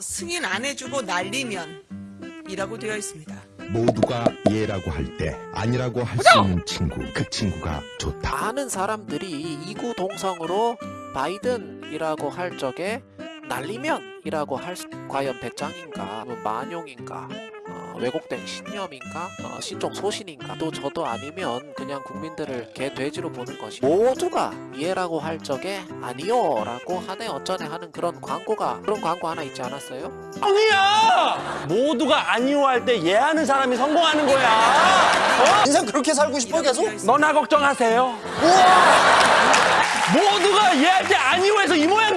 승인 안 해주고 날리면 이라고 되어 있습니다. 모두가 예라고 할 때 아니라고 할 수 있는 친구 그 친구가 좋다 많은 사람들이 이구 동성으로 바이든이라고 할 적에 날리면이라고 할 수, 과연 배짱인가, 뭐 만용인가, 어, 왜곡된 신념인가, 어, 신종 소신인가, 또 저도 아니면 그냥 국민들을 개 돼지로 보는 것이 모두가 예라고 할 적에 아니요 라고 하네 어쩌네 하는 그런 광고가 그런 광고 하나 있지 않았어요? 아니야! 모두가 아니오 할때 예하는 사람이 성공하는 거야. 인생 그렇게 살고 싶어 계속? 너나 걱정하세요. 모두가 예할 때 아니오 해서 이 모양. 이구야